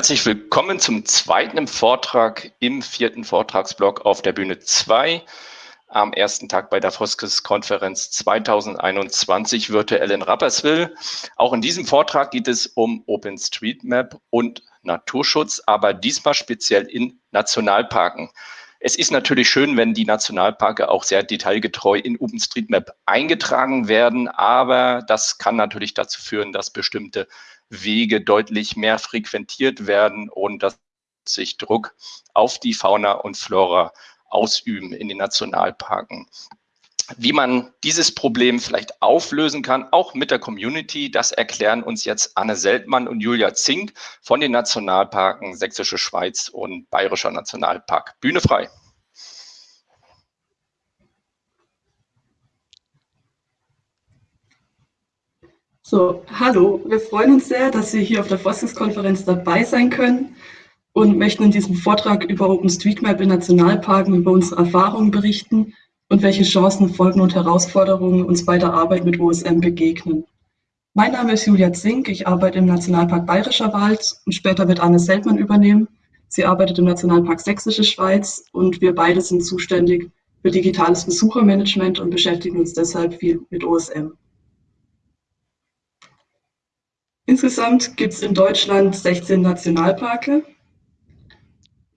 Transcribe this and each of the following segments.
Herzlich willkommen zum zweiten Vortrag im vierten Vortragsblock auf der Bühne 2 am ersten Tag bei der Foskes-Konferenz 2021 virtuell in Rapperswil. Auch in diesem Vortrag geht es um OpenStreetMap und Naturschutz, aber diesmal speziell in Nationalparken. Es ist natürlich schön, wenn die Nationalparke auch sehr detailgetreu in OpenStreetMap eingetragen werden, aber das kann natürlich dazu führen, dass bestimmte Wege deutlich mehr frequentiert werden und dass sich Druck auf die Fauna und Flora ausüben in den Nationalparken. Wie man dieses Problem vielleicht auflösen kann, auch mit der Community, das erklären uns jetzt Anne Seltmann und Julia Zink von den Nationalparken Sächsische Schweiz und Bayerischer Nationalpark. Bühne frei. So, hallo, wir freuen uns sehr, dass wir hier auf der Forschungskonferenz dabei sein können und möchten in diesem Vortrag über OpenStreetMap in Nationalparken über unsere Erfahrungen berichten und welche Chancen, Folgen und Herausforderungen uns bei der Arbeit mit OSM begegnen. Mein Name ist Julia Zink, ich arbeite im Nationalpark Bayerischer Wald und später wird Anne Seltmann übernehmen. Sie arbeitet im Nationalpark Sächsische Schweiz und wir beide sind zuständig für digitales Besuchermanagement und beschäftigen uns deshalb viel mit OSM. Insgesamt gibt es in Deutschland 16 Nationalparke,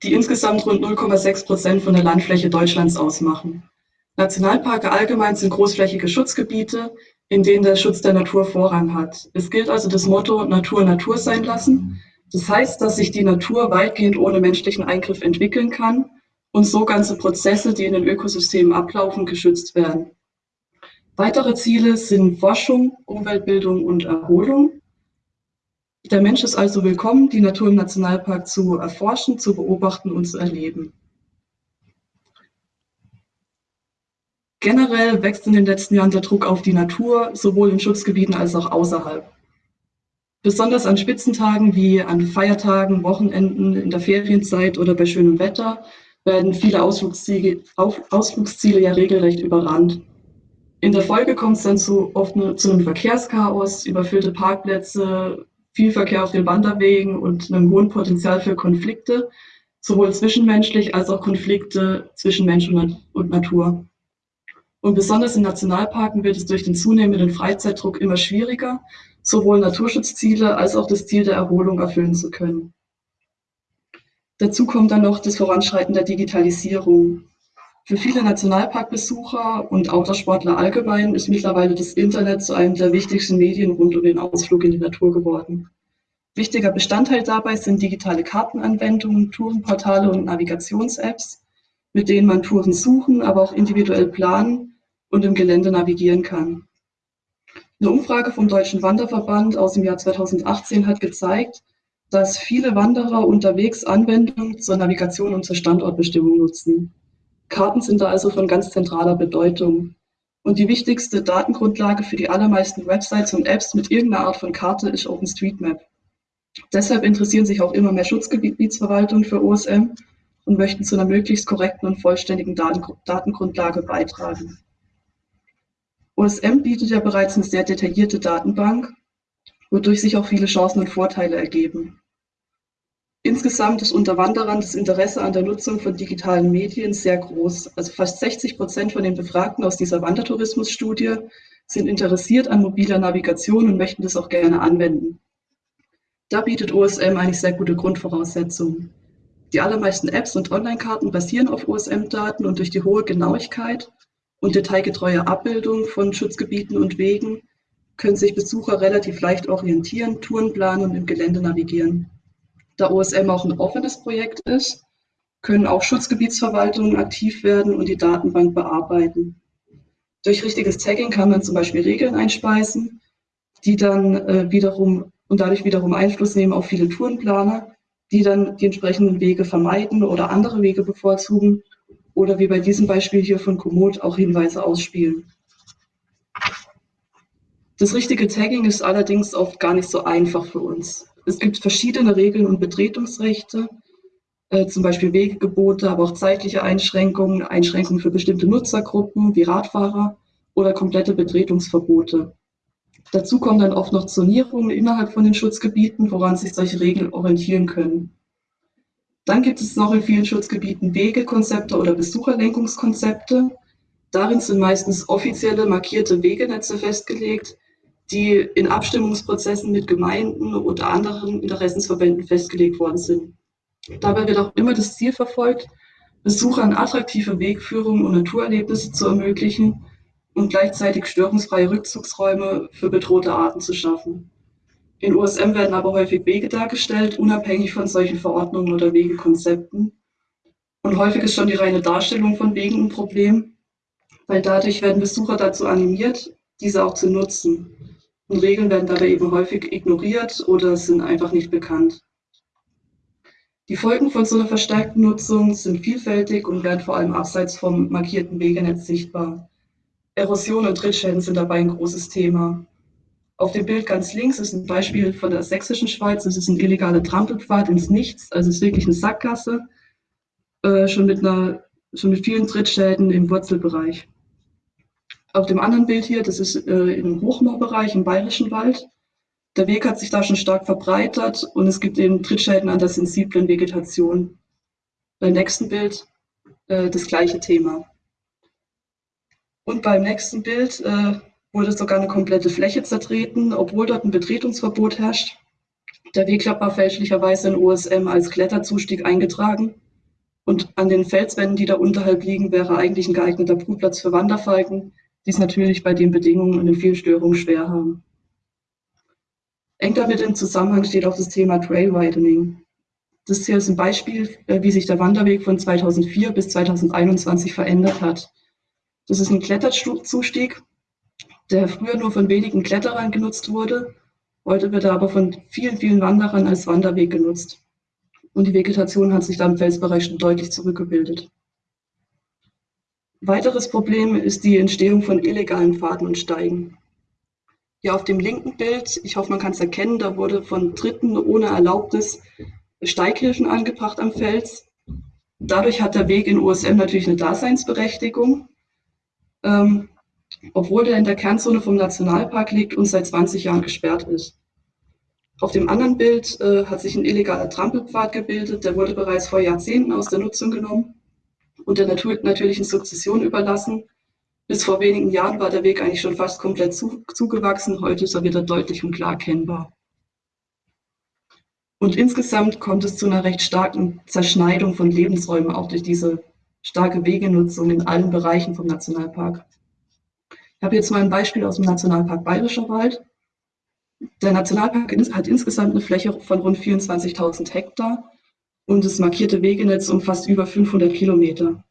die insgesamt rund 0,6 Prozent von der Landfläche Deutschlands ausmachen. Nationalparke allgemein sind großflächige Schutzgebiete, in denen der Schutz der Natur Vorrang hat. Es gilt also das Motto Natur Natur sein lassen. Das heißt, dass sich die Natur weitgehend ohne menschlichen Eingriff entwickeln kann und so ganze Prozesse, die in den Ökosystemen ablaufen, geschützt werden. Weitere Ziele sind Forschung, Umweltbildung und Erholung. Der Mensch ist also willkommen, die Natur im Nationalpark zu erforschen, zu beobachten und zu erleben. Generell wächst in den letzten Jahren der Druck auf die Natur, sowohl in Schutzgebieten als auch außerhalb. Besonders an Spitzentagen wie an Feiertagen, Wochenenden, in der Ferienzeit oder bei schönem Wetter werden viele Ausflugsziele, Ausflugsziele ja regelrecht überrannt. In der Folge kommt es dann zu, oft zu einem Verkehrschaos, überfüllte Parkplätze, viel Verkehr auf den Wanderwegen und einem hohen Potenzial für Konflikte, sowohl zwischenmenschlich als auch Konflikte zwischen Mensch und Natur. Und besonders in Nationalparken wird es durch den zunehmenden Freizeitdruck immer schwieriger, sowohl Naturschutzziele als auch das Ziel der Erholung erfüllen zu können. Dazu kommt dann noch das Voranschreiten der Digitalisierung. Für viele Nationalparkbesucher und Autosportler allgemein ist mittlerweile das Internet zu einem der wichtigsten Medien rund um den Ausflug in die Natur geworden. Wichtiger Bestandteil dabei sind digitale Kartenanwendungen, Tourenportale und Navigations-Apps, mit denen man Touren suchen, aber auch individuell planen und im Gelände navigieren kann. Eine Umfrage vom Deutschen Wanderverband aus dem Jahr 2018 hat gezeigt, dass viele Wanderer unterwegs Anwendungen zur Navigation und zur Standortbestimmung nutzen. Karten sind da also von ganz zentraler Bedeutung. Und die wichtigste Datengrundlage für die allermeisten Websites und Apps mit irgendeiner Art von Karte ist OpenStreetMap. Deshalb interessieren sich auch immer mehr Schutzgebietsverwaltungen für OSM und möchten zu einer möglichst korrekten und vollständigen Datengrundlage beitragen. OSM bietet ja bereits eine sehr detaillierte Datenbank, wodurch sich auch viele Chancen und Vorteile ergeben. Insgesamt ist unter Wanderern das Interesse an der Nutzung von digitalen Medien sehr groß. Also fast 60 Prozent von den Befragten aus dieser Wandertourismusstudie sind interessiert an mobiler Navigation und möchten das auch gerne anwenden. Da bietet OSM eigentlich sehr gute Grundvoraussetzungen. Die allermeisten Apps und Online-Karten basieren auf OSM-Daten und durch die hohe Genauigkeit und detailgetreue Abbildung von Schutzgebieten und Wegen können sich Besucher relativ leicht orientieren, Touren planen und im Gelände navigieren. Da OSM auch ein offenes Projekt ist, können auch Schutzgebietsverwaltungen aktiv werden und die Datenbank bearbeiten. Durch richtiges Tagging kann man zum Beispiel Regeln einspeisen, die dann äh, wiederum und dadurch wiederum Einfluss nehmen auf viele Tourenplaner, die dann die entsprechenden Wege vermeiden oder andere Wege bevorzugen oder wie bei diesem Beispiel hier von Komoot auch Hinweise ausspielen. Das richtige Tagging ist allerdings oft gar nicht so einfach für uns. Es gibt verschiedene Regeln und Betretungsrechte, äh, zum Beispiel Wegegebote, aber auch zeitliche Einschränkungen, Einschränkungen für bestimmte Nutzergruppen wie Radfahrer oder komplette Betretungsverbote. Dazu kommen dann oft noch Zonierungen innerhalb von den Schutzgebieten, woran sich solche Regeln orientieren können. Dann gibt es noch in vielen Schutzgebieten Wegekonzepte oder Besucherlenkungskonzepte. Darin sind meistens offizielle markierte Wegenetze festgelegt, die in Abstimmungsprozessen mit Gemeinden oder anderen Interessensverbänden festgelegt worden sind. Dabei wird auch immer das Ziel verfolgt, Besuchern attraktive Wegführungen und Naturerlebnisse zu ermöglichen und gleichzeitig störungsfreie Rückzugsräume für bedrohte Arten zu schaffen. In USM werden aber häufig Wege dargestellt, unabhängig von solchen Verordnungen oder Wegekonzepten. Und häufig ist schon die reine Darstellung von Wegen ein Problem, weil dadurch werden Besucher dazu animiert, diese auch zu nutzen. Und Regeln werden dabei eben häufig ignoriert oder sind einfach nicht bekannt. Die Folgen von so einer verstärkten Nutzung sind vielfältig und werden vor allem abseits vom markierten Wegenetz sichtbar. Erosion und Trittschäden sind dabei ein großes Thema. Auf dem Bild ganz links ist ein Beispiel von der sächsischen Schweiz. Es ist ein illegaler Trampelpfad ins Nichts, also es ist wirklich eine Sackgasse, äh, schon, mit einer, schon mit vielen Trittschäden im Wurzelbereich. Auf dem anderen Bild hier, das ist äh, im Hochmoorbereich im Bayerischen Wald. Der Weg hat sich da schon stark verbreitert und es gibt eben Trittschäden an der sensiblen Vegetation. Beim nächsten Bild äh, das gleiche Thema. Und beim nächsten Bild äh, wurde sogar eine komplette Fläche zertreten, obwohl dort ein Betretungsverbot herrscht. Der Wegklapp war fälschlicherweise in OSM als Kletterzustieg eingetragen. Und an den Felswänden, die da unterhalb liegen, wäre eigentlich ein geeigneter Brutplatz für Wanderfalken, die es natürlich bei den Bedingungen und den vielen Störungen schwer haben. Eng damit im Zusammenhang steht auch das Thema Trail Widening. Das hier ist ein Beispiel, äh, wie sich der Wanderweg von 2004 bis 2021 verändert hat. Das ist ein Kletterzustieg, der früher nur von wenigen Kletterern genutzt wurde. Heute wird er aber von vielen, vielen Wanderern als Wanderweg genutzt. Und die Vegetation hat sich da im Felsbereich schon deutlich zurückgebildet. Weiteres Problem ist die Entstehung von illegalen Pfaden und Steigen. Hier auf dem linken Bild, ich hoffe, man kann es erkennen, da wurde von Dritten ohne Erlaubnis Steighilfen angebracht am Fels. Dadurch hat der Weg in USM natürlich eine Daseinsberechtigung ähm, obwohl der in der Kernzone vom Nationalpark liegt und seit 20 Jahren gesperrt ist. Auf dem anderen Bild äh, hat sich ein illegaler Trampelpfad gebildet, der wurde bereits vor Jahrzehnten aus der Nutzung genommen und der natürlichen Sukzession überlassen. Bis vor wenigen Jahren war der Weg eigentlich schon fast komplett zu, zugewachsen, heute ist er wieder deutlich und klar erkennbar. Und insgesamt kommt es zu einer recht starken Zerschneidung von Lebensräumen, auch durch diese starke Wegenutzung in allen Bereichen vom Nationalpark. Ich habe jetzt mal ein Beispiel aus dem Nationalpark Bayerischer Wald. Der Nationalpark hat insgesamt eine Fläche von rund 24.000 Hektar und das markierte Wegenetz umfasst über 500 Kilometer.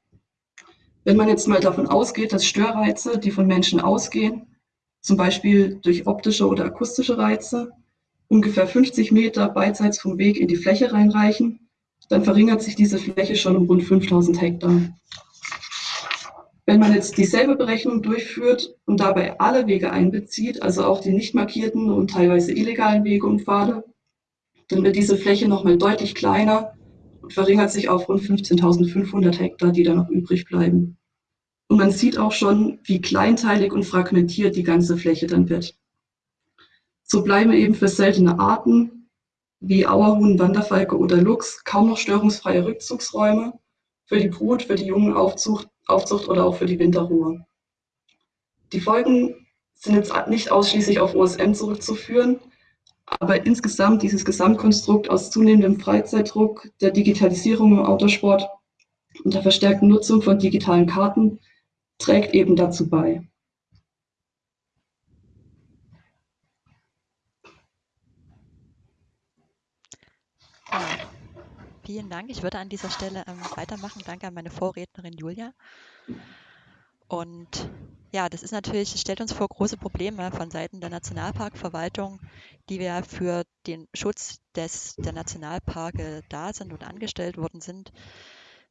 Wenn man jetzt mal davon ausgeht, dass Störreize, die von Menschen ausgehen, zum Beispiel durch optische oder akustische Reize, ungefähr 50 Meter beidseits vom Weg in die Fläche reinreichen, dann verringert sich diese Fläche schon um rund 5000 Hektar. Wenn man jetzt dieselbe Berechnung durchführt und dabei alle Wege einbezieht, also auch die nicht markierten und teilweise illegalen Wege und Pfade, dann wird diese Fläche nochmal deutlich kleiner und verringert sich auf rund 15.500 Hektar, die da noch übrig bleiben. Und man sieht auch schon, wie kleinteilig und fragmentiert die ganze Fläche dann wird. So bleiben eben für seltene Arten wie Auerhuhn, Wanderfalke oder Luchs kaum noch störungsfreie Rückzugsräume für die Brut, für die Jungenaufzucht Aufzucht oder auch für die Winterruhe. Die Folgen sind jetzt nicht ausschließlich auf OSM zurückzuführen, aber insgesamt dieses Gesamtkonstrukt aus zunehmendem Freizeitdruck, der Digitalisierung im Autosport und der verstärkten Nutzung von digitalen Karten trägt eben dazu bei. Vielen Dank. Ich würde an dieser Stelle ähm, weitermachen. Danke an meine Vorrednerin Julia. Und ja, das ist natürlich, stellt uns vor große Probleme von Seiten der Nationalparkverwaltung, die wir für den Schutz des, der Nationalparke da sind und angestellt worden sind.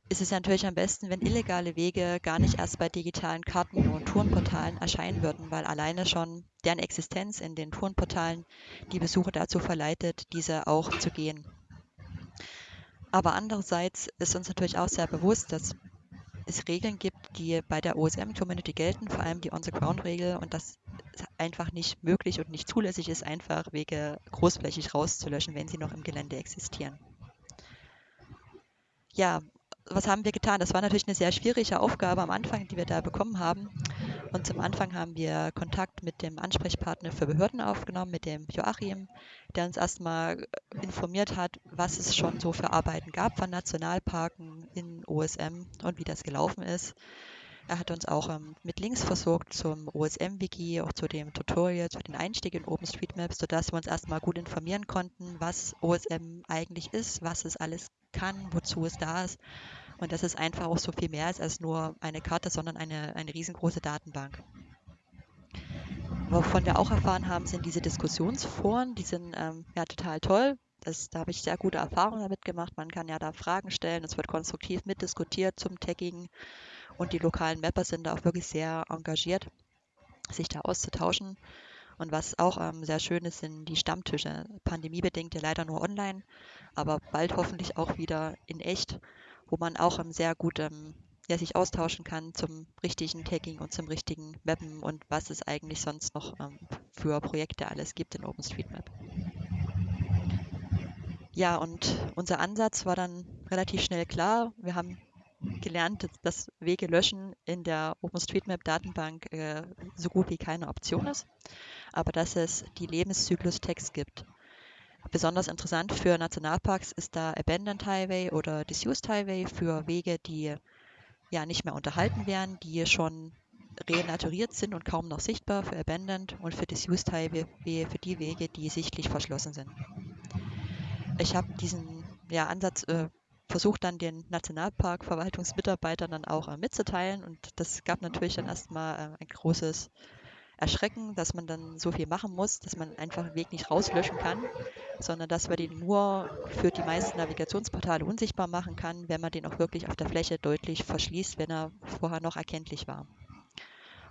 Ist es natürlich am besten, wenn illegale Wege gar nicht erst bei digitalen Karten und Tourenportalen erscheinen würden, weil alleine schon deren Existenz in den Tourenportalen die Besucher dazu verleitet, diese auch zu gehen. Aber andererseits ist uns natürlich auch sehr bewusst, dass es Regeln gibt, die bei der OSM-Community gelten, vor allem die On-the-Ground-Regel und das einfach nicht möglich und nicht zulässig ist, einfach Wege großflächig rauszulöschen, wenn sie noch im Gelände existieren. Ja, was haben wir getan? Das war natürlich eine sehr schwierige Aufgabe am Anfang, die wir da bekommen haben. Und zum Anfang haben wir Kontakt mit dem Ansprechpartner für Behörden aufgenommen, mit dem Joachim, der uns erstmal informiert hat, was es schon so für Arbeiten gab von Nationalparken in OSM und wie das gelaufen ist. Er hat uns auch ähm, mit Links versorgt zum OSM-Wiki, auch zu dem Tutorial, zu den Einstieg in OpenStreetMaps, sodass wir uns erstmal gut informieren konnten, was OSM eigentlich ist, was es alles kann, wozu es da ist. Und dass es einfach auch so viel mehr ist als nur eine Karte, sondern eine, eine riesengroße Datenbank. Wovon wir auch erfahren haben, sind diese Diskussionsforen, die sind ähm, ja total toll. Das, da habe ich sehr gute Erfahrungen damit gemacht. Man kann ja da Fragen stellen, es wird konstruktiv mitdiskutiert zum Tagging und die lokalen Mapper sind da auch wirklich sehr engagiert, sich da auszutauschen. Und was auch ähm, sehr schön ist, sind die Stammtische. Pandemiebedingt ja leider nur online, aber bald hoffentlich auch wieder in echt, wo man auch sehr gut ähm, ja, sich austauschen kann zum richtigen Tagging und zum richtigen Mappen und was es eigentlich sonst noch ähm, für Projekte alles gibt in OpenStreetMap. Ja, und unser Ansatz war dann relativ schnell klar. Wir haben gelernt, dass Wege löschen in der OpenStreetMap-Datenbank äh, so gut wie keine Option ist, aber dass es die Lebenszyklus-Tags gibt. Besonders interessant für Nationalparks ist da Abandoned Highway oder Disused Highway für Wege, die ja nicht mehr unterhalten werden, die schon renaturiert sind und kaum noch sichtbar für Abandoned und für Disused Highway für die Wege, die sichtlich verschlossen sind. Ich habe diesen ja, Ansatz äh, versucht dann den Nationalparkverwaltungsmitarbeitern dann auch äh, mitzuteilen. Und das gab natürlich dann erstmal äh, ein großes Erschrecken, dass man dann so viel machen muss, dass man einfach den Weg nicht rauslöschen kann, sondern dass man den nur für die meisten Navigationsportale unsichtbar machen kann, wenn man den auch wirklich auf der Fläche deutlich verschließt, wenn er vorher noch erkenntlich war.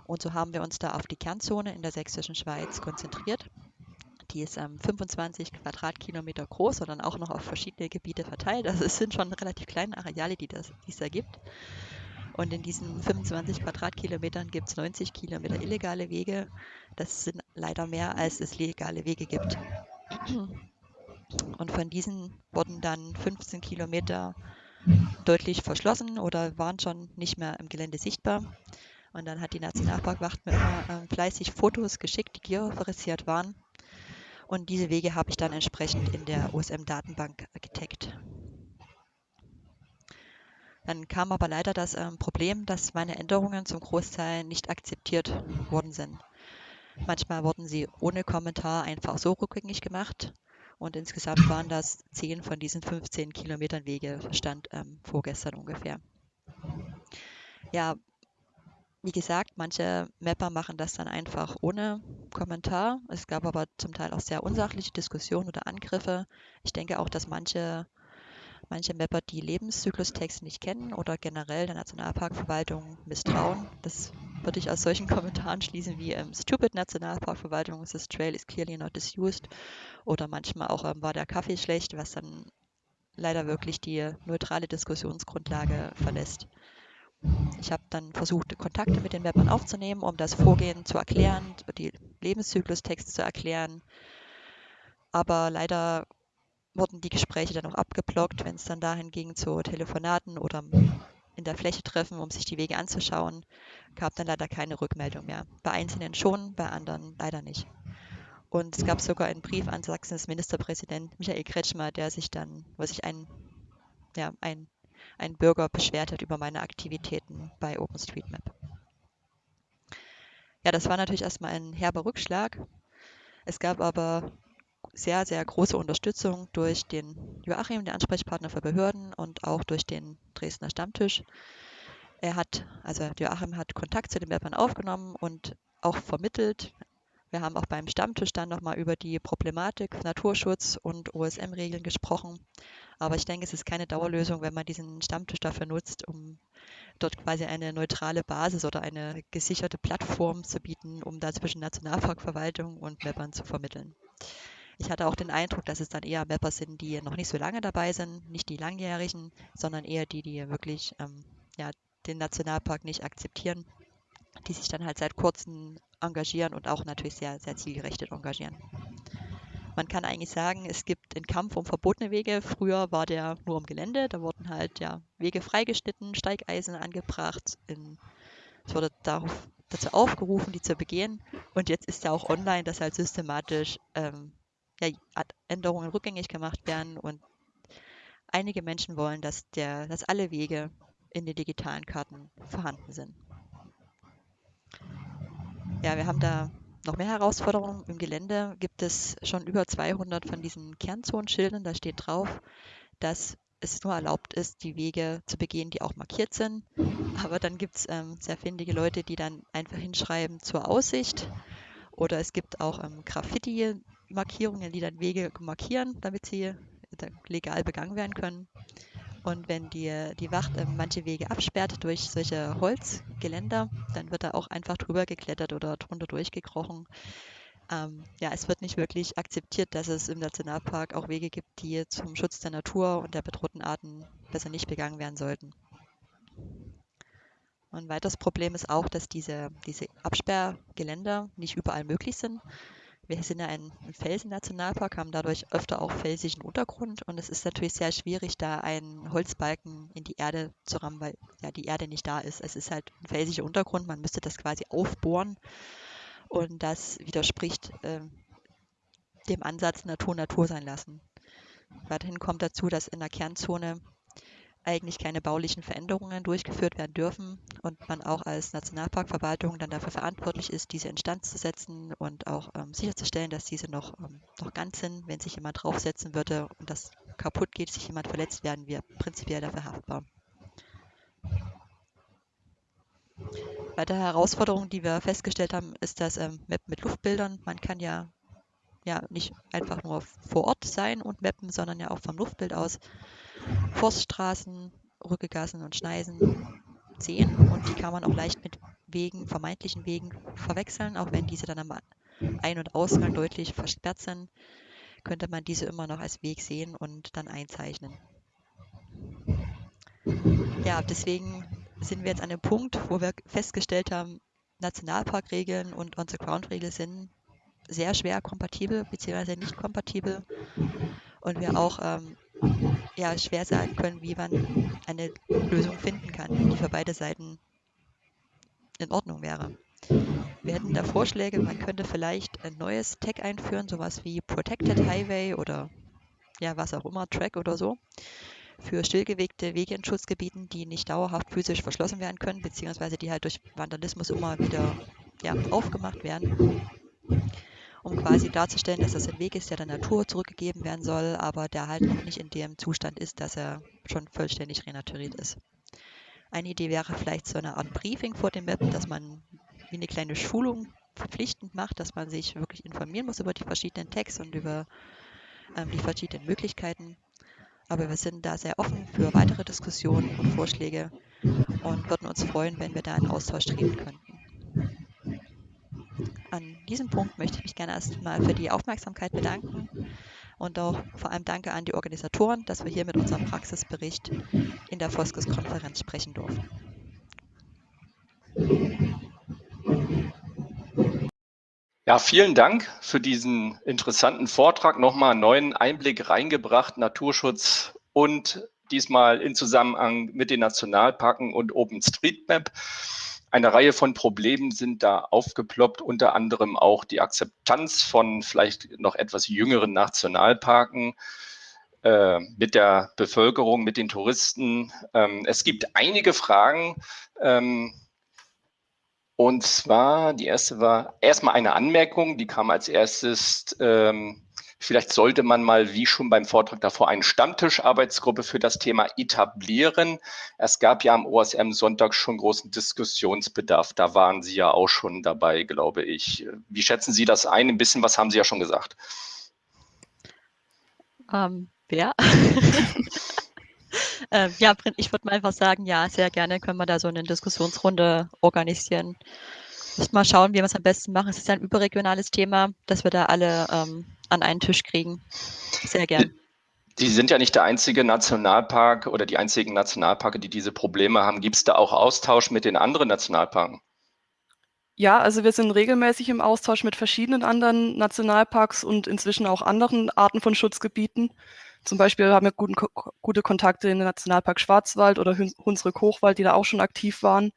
Und so haben wir uns da auf die Kernzone in der sächsischen Schweiz konzentriert die ist ähm, 25 Quadratkilometer groß und dann auch noch auf verschiedene Gebiete verteilt. Also es sind schon relativ kleine Areale, die, das, die es da gibt. Und in diesen 25 Quadratkilometern gibt es 90 Kilometer illegale Wege. Das sind leider mehr, als es legale Wege gibt. Und von diesen wurden dann 15 Kilometer deutlich verschlossen oder waren schon nicht mehr im Gelände sichtbar. Und dann hat die Nationalparkwacht mir immer äh, fleißig Fotos geschickt, die georeferenziert waren. Und diese Wege habe ich dann entsprechend in der OSM-Datenbank getaggt. Dann kam aber leider das ähm, Problem, dass meine Änderungen zum Großteil nicht akzeptiert worden sind. Manchmal wurden sie ohne Kommentar einfach so rückgängig gemacht und insgesamt waren das 10 von diesen 15 Kilometern Wege, stand ähm, vorgestern ungefähr. Ja, wie gesagt, manche Mapper machen das dann einfach ohne Kommentar. Es gab aber zum Teil auch sehr unsachliche Diskussionen oder Angriffe. Ich denke auch, dass manche, manche Mapper die Lebenszyklustext nicht kennen oder generell der Nationalparkverwaltung misstrauen. Das würde ich aus solchen Kommentaren schließen wie ähm, Stupid Nationalparkverwaltung, this trail is clearly not disused oder manchmal auch ähm, war der Kaffee schlecht, was dann leider wirklich die neutrale Diskussionsgrundlage verlässt. Ich habe dann versucht, Kontakte mit den Mappern aufzunehmen, um das Vorgehen zu erklären, die Lebenszyklustexte zu erklären. Aber leider wurden die Gespräche dann auch abgeblockt, wenn es dann dahin ging zu Telefonaten oder in der Fläche treffen, um sich die Wege anzuschauen, gab dann leider keine Rückmeldung mehr. Bei Einzelnen schon, bei anderen leider nicht. Und es gab sogar einen Brief an Sachsens Ministerpräsident Michael Kretschmer, der sich dann, wo sich ein, ja, ein ein Bürger beschwert hat über meine Aktivitäten bei OpenStreetMap. Ja, das war natürlich erstmal ein herber Rückschlag. Es gab aber sehr, sehr große Unterstützung durch den Joachim, der Ansprechpartner für Behörden, und auch durch den Dresdner Stammtisch. Er hat, also Joachim hat Kontakt zu den Mappern aufgenommen und auch vermittelt. Wir haben auch beim Stammtisch dann nochmal über die Problematik Naturschutz und OSM-Regeln gesprochen aber ich denke, es ist keine Dauerlösung, wenn man diesen Stammtisch dafür nutzt, um dort quasi eine neutrale Basis oder eine gesicherte Plattform zu bieten, um da zwischen Nationalparkverwaltung und Mappern zu vermitteln. Ich hatte auch den Eindruck, dass es dann eher Mapper sind, die noch nicht so lange dabei sind, nicht die langjährigen, sondern eher die, die wirklich ähm, ja, den Nationalpark nicht akzeptieren, die sich dann halt seit kurzem engagieren und auch natürlich sehr, sehr zielgerichtet engagieren. Man kann eigentlich sagen, es gibt einen Kampf um verbotene Wege. Früher war der nur im Gelände, da wurden halt ja Wege freigeschnitten, Steigeisen angebracht. In, es wurde darauf, dazu aufgerufen, die zu begehen. Und jetzt ist ja auch online, dass halt systematisch ähm, ja, Änderungen rückgängig gemacht werden. Und einige Menschen wollen, dass, der, dass alle Wege in den digitalen Karten vorhanden sind. Ja, wir haben da noch mehr Herausforderungen. Im Gelände gibt es schon über 200 von diesen Kernzonenschildern. Da steht drauf, dass es nur erlaubt ist, die Wege zu begehen, die auch markiert sind. Aber dann gibt es ähm, sehr findige Leute, die dann einfach hinschreiben zur Aussicht. Oder es gibt auch ähm, Graffiti-Markierungen, die dann Wege markieren, damit sie legal begangen werden können. Und wenn die, die Wacht äh, manche Wege absperrt durch solche Holzgeländer, dann wird da auch einfach drüber geklettert oder drunter durchgekrochen. Ähm, ja, es wird nicht wirklich akzeptiert, dass es im Nationalpark auch Wege gibt, die zum Schutz der Natur und der bedrohten Arten besser nicht begangen werden sollten. ein weiteres Problem ist auch, dass diese, diese Absperrgeländer nicht überall möglich sind. Wir sind ja ein Felsen-Nationalpark, haben dadurch öfter auch felsigen Untergrund und es ist natürlich sehr schwierig, da einen Holzbalken in die Erde zu rammen, weil ja die Erde nicht da ist. Es ist halt ein felsiger Untergrund, man müsste das quasi aufbohren und das widerspricht äh, dem Ansatz Natur Natur sein lassen. Weiterhin kommt dazu, dass in der Kernzone eigentlich keine baulichen Veränderungen durchgeführt werden dürfen und man auch als Nationalparkverwaltung dann dafür verantwortlich ist, diese instand zu setzen und auch ähm, sicherzustellen, dass diese noch, ähm, noch ganz sind. Wenn sich jemand draufsetzen würde und das kaputt geht, sich jemand verletzt, werden wir prinzipiell dafür haftbar. Weitere Herausforderung, die wir festgestellt haben, ist das ähm, Map mit Luftbildern. Man kann ja, ja nicht einfach nur vor Ort sein und mappen, sondern ja auch vom Luftbild aus Forststraßen, Rückegassen und Schneisen sehen und die kann man auch leicht mit Wegen, vermeintlichen Wegen verwechseln, auch wenn diese dann am Ein- und Ausgang deutlich versperrt sind, könnte man diese immer noch als Weg sehen und dann einzeichnen. Ja, deswegen sind wir jetzt an dem Punkt, wo wir festgestellt haben, Nationalparkregeln und On-the-Ground-Regeln sind sehr schwer kompatibel bzw. nicht kompatibel und wir auch ähm, ja, schwer sagen können, wie man eine Lösung finden kann, die für beide Seiten in Ordnung wäre. Wir hätten da Vorschläge, man könnte vielleicht ein neues Tag einführen, sowas wie Protected Highway oder ja, was auch immer, Track oder so, für stillgelegte Wege in Schutzgebieten, die nicht dauerhaft physisch verschlossen werden können, beziehungsweise die halt durch Vandalismus immer wieder ja, aufgemacht werden um quasi darzustellen, dass das ein Weg ist, der der Natur zurückgegeben werden soll, aber der halt noch nicht in dem Zustand ist, dass er schon vollständig renaturiert ist. Eine Idee wäre vielleicht so eine Art Briefing vor dem Web, dass man wie eine kleine Schulung verpflichtend macht, dass man sich wirklich informieren muss über die verschiedenen Tags und über ähm, die verschiedenen Möglichkeiten. Aber wir sind da sehr offen für weitere Diskussionen und Vorschläge und würden uns freuen, wenn wir da einen Austausch treten könnten. An diesem Punkt möchte ich mich gerne erstmal für die Aufmerksamkeit bedanken und auch vor allem danke an die Organisatoren, dass wir hier mit unserem Praxisbericht in der Foskes-Konferenz sprechen durften. Ja, vielen Dank für diesen interessanten Vortrag. Nochmal einen neuen Einblick reingebracht, Naturschutz und diesmal in Zusammenhang mit den Nationalparken und OpenStreetMap. Eine Reihe von Problemen sind da aufgeploppt, unter anderem auch die Akzeptanz von vielleicht noch etwas jüngeren Nationalparken äh, mit der Bevölkerung, mit den Touristen. Ähm, es gibt einige Fragen. Ähm, und zwar, die erste war erstmal eine Anmerkung, die kam als erstes. Ähm, Vielleicht sollte man mal, wie schon beim Vortrag davor, eine Stammtischarbeitsgruppe für das Thema etablieren. Es gab ja am OSM Sonntag schon großen Diskussionsbedarf. Da waren Sie ja auch schon dabei, glaube ich. Wie schätzen Sie das ein? Ein bisschen was haben Sie ja schon gesagt. Ähm, wer? äh, ja, ich würde mal einfach sagen, ja, sehr gerne können wir da so eine Diskussionsrunde organisieren. Mal schauen, wie wir es am besten machen. Es ist ja ein überregionales Thema, dass wir da alle ähm, an einen Tisch kriegen. Sehr gern. Sie sind ja nicht der einzige Nationalpark oder die einzigen Nationalparke, die diese Probleme haben. Gibt es da auch Austausch mit den anderen Nationalparken? Ja, also wir sind regelmäßig im Austausch mit verschiedenen anderen Nationalparks und inzwischen auch anderen Arten von Schutzgebieten. Zum Beispiel haben wir guten, gute Kontakte in den Nationalpark Schwarzwald oder Hunsrück-Hochwald, die da auch schon aktiv waren.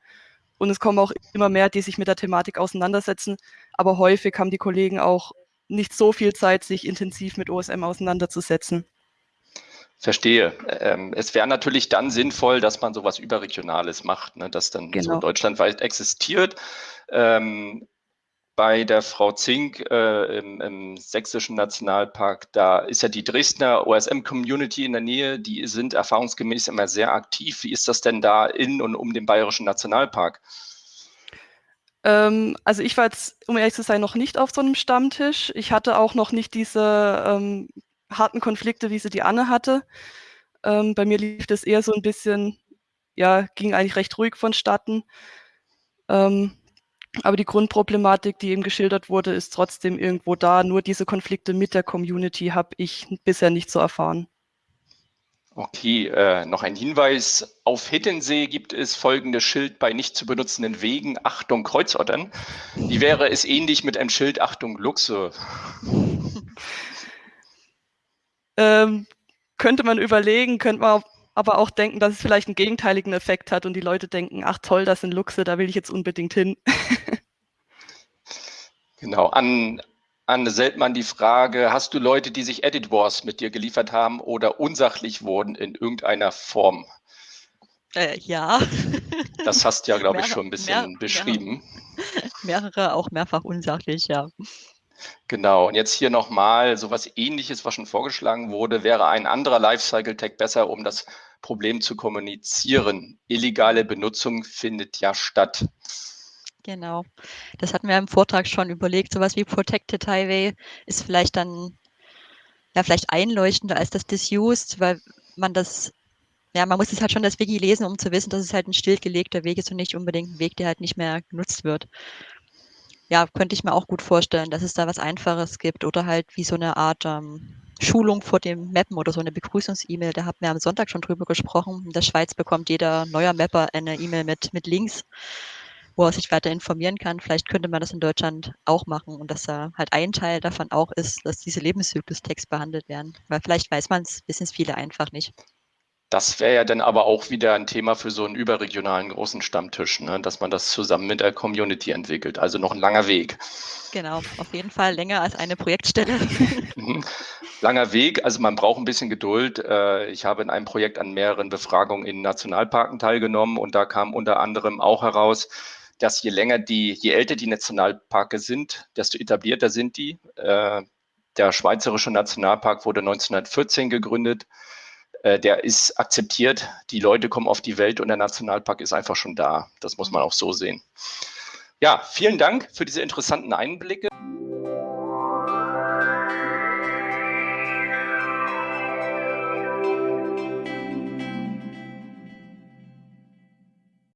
Und es kommen auch immer mehr, die sich mit der Thematik auseinandersetzen. Aber häufig haben die Kollegen auch nicht so viel Zeit, sich intensiv mit OSM auseinanderzusetzen. Verstehe. Ähm, es wäre natürlich dann sinnvoll, dass man sowas Überregionales macht, ne, das dann genau. so deutschlandweit existiert. Ähm, bei der Frau Zink äh, im, im, Sächsischen Nationalpark, da ist ja die Dresdner OSM-Community in der Nähe, die sind erfahrungsgemäß immer sehr aktiv. Wie ist das denn da in und um den Bayerischen Nationalpark? Ähm, also ich war jetzt, um ehrlich zu sein, noch nicht auf so einem Stammtisch. Ich hatte auch noch nicht diese ähm, harten Konflikte, wie sie die Anne hatte. Ähm, bei mir lief das eher so ein bisschen, ja, ging eigentlich recht ruhig vonstatten. Ähm, aber die Grundproblematik, die eben geschildert wurde, ist trotzdem irgendwo da. Nur diese Konflikte mit der Community habe ich bisher nicht so erfahren. Okay, äh, noch ein Hinweis. Auf Hittensee gibt es folgendes Schild bei nicht zu benutzenden Wegen. Achtung, Kreuzottern. Wie wäre es ähnlich mit einem Schild Achtung, Luchse? ähm, könnte man überlegen, könnte man aber auch denken, dass es vielleicht einen gegenteiligen Effekt hat und die Leute denken, ach toll, das sind Luchse, da will ich jetzt unbedingt hin. genau, an, an Seltmann die Frage, hast du Leute, die sich Edit Wars mit dir geliefert haben oder unsachlich wurden in irgendeiner Form? Äh, ja. Das hast du ja, glaube ich, schon ein bisschen mehr, beschrieben. Mehrere, mehrere, auch mehrfach unsachlich, ja. Genau, und jetzt hier nochmal so was ähnliches, was schon vorgeschlagen wurde, wäre ein anderer Lifecycle-Tag besser, um das Problem zu kommunizieren. Illegale Benutzung findet ja statt. Genau, das hatten wir im Vortrag schon überlegt. Sowas wie Protected Highway ist vielleicht dann ja vielleicht einleuchtender als das Disused, weil man das ja, man muss es halt schon das Wiki lesen, um zu wissen, dass es halt ein stillgelegter Weg ist und nicht unbedingt ein Weg, der halt nicht mehr genutzt wird ja, könnte ich mir auch gut vorstellen, dass es da was Einfaches gibt oder halt wie so eine Art ähm, Schulung vor dem Mappen oder so eine Begrüßungs-E-Mail. Da haben wir am Sonntag schon drüber gesprochen. In der Schweiz bekommt jeder neuer Mapper eine E-Mail mit, mit Links, wo er sich weiter informieren kann. Vielleicht könnte man das in Deutschland auch machen und dass da halt ein Teil davon auch ist, dass diese Lebenszyklus-Text behandelt werden. Weil vielleicht weiß man es, wissen es viele einfach nicht. Das wäre ja dann aber auch wieder ein Thema für so einen überregionalen großen Stammtisch, ne? dass man das zusammen mit der Community entwickelt. Also noch ein langer Weg. Genau, auf jeden Fall länger als eine Projektstelle. Mhm. langer Weg, also man braucht ein bisschen Geduld. Äh, ich habe in einem Projekt an mehreren Befragungen in Nationalparken teilgenommen und da kam unter anderem auch heraus, dass je länger die, je älter die Nationalparke sind, desto etablierter sind die. Äh, der Schweizerische Nationalpark wurde 1914 gegründet. Äh, der ist akzeptiert. Die Leute kommen auf die Welt und der Nationalpark ist einfach schon da. Das muss man auch so sehen. Ja, vielen Dank für diese interessanten Einblicke.